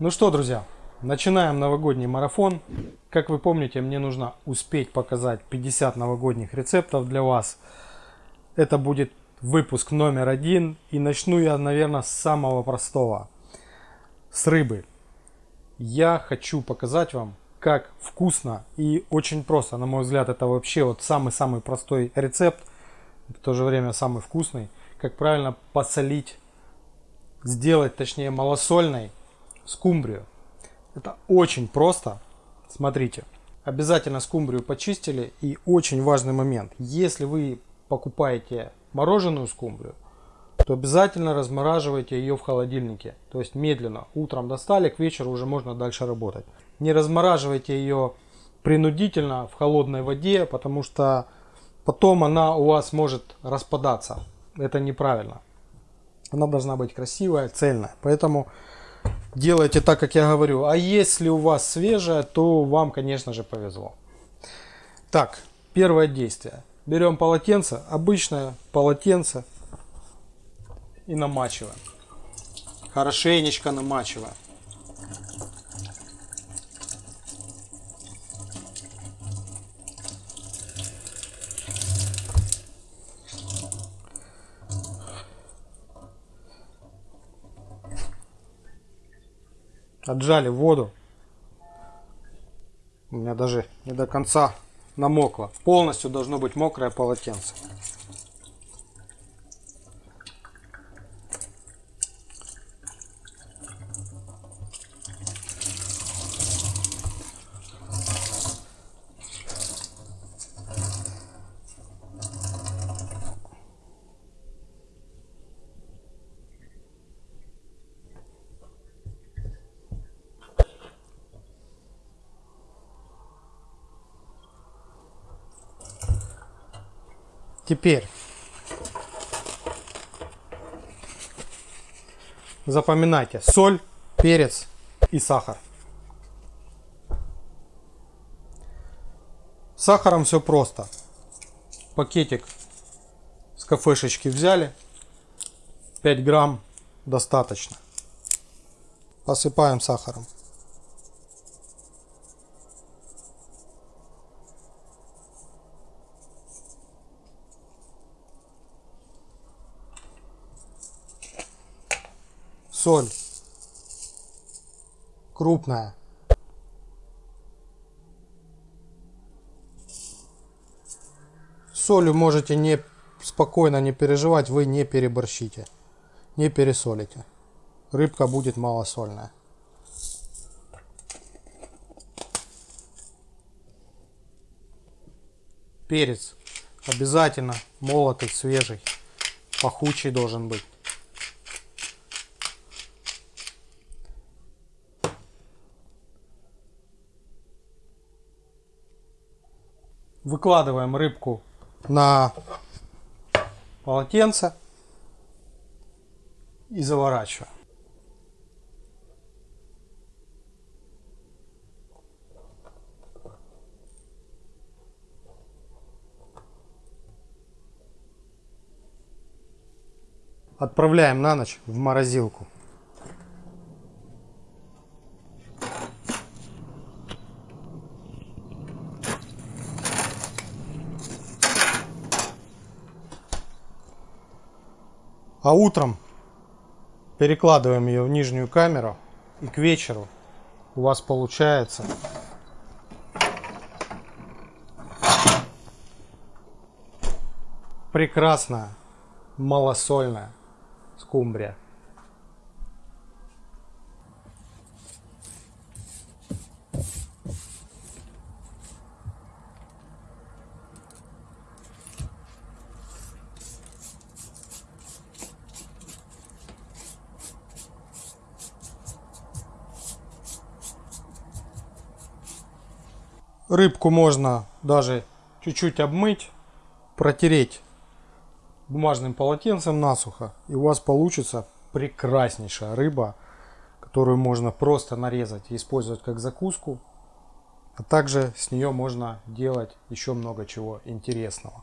Ну что, друзья, начинаем новогодний марафон. Как вы помните, мне нужно успеть показать 50 новогодних рецептов для вас. Это будет выпуск номер один. И начну я, наверное, с самого простого. С рыбы. Я хочу показать вам, как вкусно и очень просто. На мой взгляд, это вообще вот самый-самый простой рецепт. В то же время самый вкусный. Как правильно посолить, сделать, точнее, малосольной скумбрию. Это очень просто. Смотрите. Обязательно скумбрию почистили. И очень важный момент. Если вы покупаете мороженую скумбрию, то обязательно размораживайте ее в холодильнике. То есть медленно. Утром достали, к вечеру уже можно дальше работать. Не размораживайте ее принудительно в холодной воде, потому что потом она у вас может распадаться. Это неправильно. Она должна быть красивая, цельная. Поэтому делайте так, как я говорю. А если у вас свежая, то вам, конечно же, повезло. Так, первое действие. Берем полотенце, обычное полотенце и намачиваем. Хорошенечко намачиваем. Отжали воду. У меня даже не до конца намокло. Полностью должно быть мокрое полотенце. Теперь запоминайте соль, перец и сахар. С сахаром все просто. Пакетик с кафешечки взяли. 5 грамм достаточно. Посыпаем сахаром. Соль крупная. Солью можете не спокойно не переживать, вы не переборщите, не пересолите. Рыбка будет малосольная. Перец обязательно молотый, свежий, пахучий должен быть. Выкладываем рыбку на полотенце и заворачиваем. Отправляем на ночь в морозилку. А утром перекладываем ее в нижнюю камеру и к вечеру у вас получается прекрасная малосольная скумбрия. Рыбку можно даже чуть-чуть обмыть, протереть бумажным полотенцем насухо. И у вас получится прекраснейшая рыба, которую можно просто нарезать и использовать как закуску. А также с нее можно делать еще много чего интересного.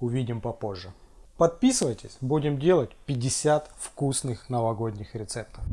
Увидим попозже. Подписывайтесь, будем делать 50 вкусных новогодних рецептов.